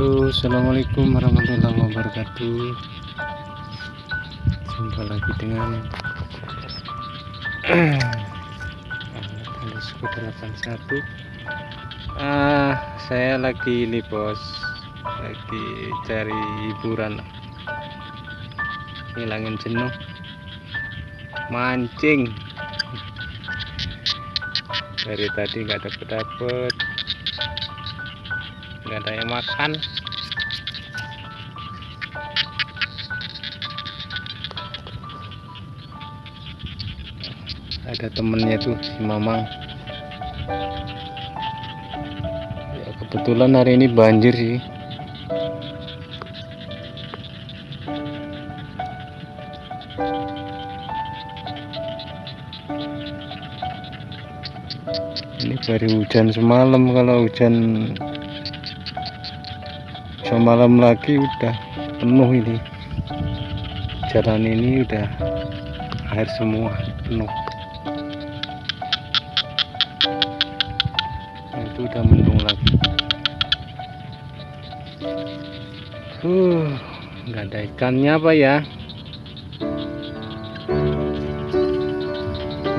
Halo assalamualaikum warahmatullahi wabarakatuh. Jumpa lagi dengan Alis 81 ah saya lagi ini bos. Lagi cari hiburan. Ngilangin jenuh. Mancing. Dari tadi nggak dapet ada yang makan. Ada temennya tuh si Mamang. Ya kebetulan hari ini banjir sih. Ini baru hujan semalam. Kalau hujan semalam lagi udah penuh ini. Jalan ini udah air semua penuh. Nah, itu udah mendung lagi. Uh nggak ada ikannya apa ya?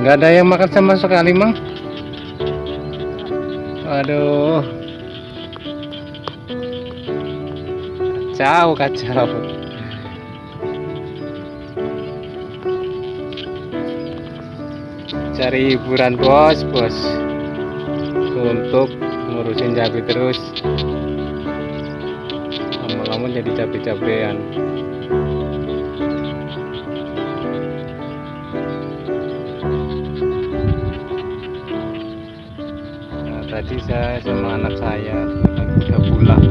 Nggak ada yang makan sama sekali mang? Aduh kacau kacau cari hiburan bos bos. Untuk ngurusin cabai terus. Lama-lama jadi cabai-cabean. Nah, tadi saya sama anak saya udah pulang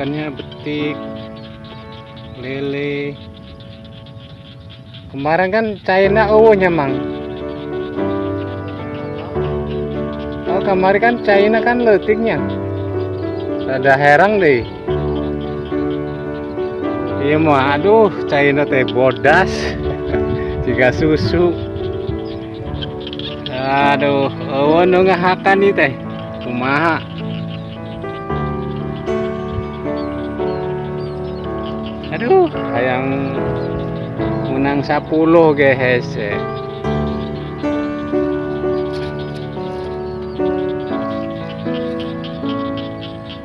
ikannya betik, lele. Kemarin kan China nya mang. Oh, kemarin kan China kan letiknya. Ada herang deh. Iya mau, aduh, China teh bodas. Jika susu. Aduh, oh ngahakan nih teh. Kumaha. Aduh. Yang menang 10 guys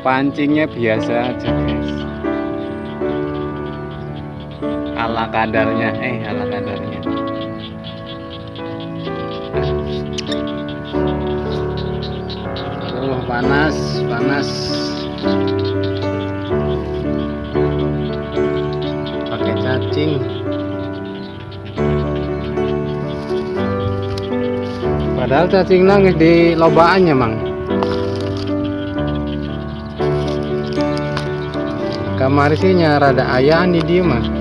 pancingnya biasa aja guys. Ala kadarnya eh ala kadarnya. Aduh panas panas cacing padahal cacing nangis di lobaannya mang. Kamar sih rada ayah di dia mah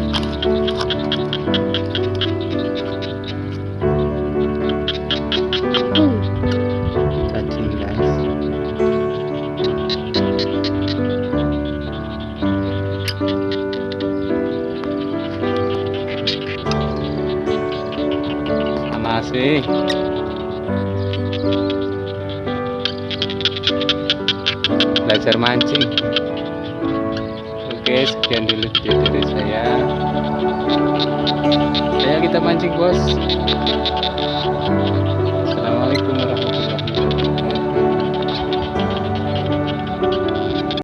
panas sih belajar mancing. Oke sekian dulu video dari saya. Ayo kita mancing bos. Assalamualaikum warahmatullahi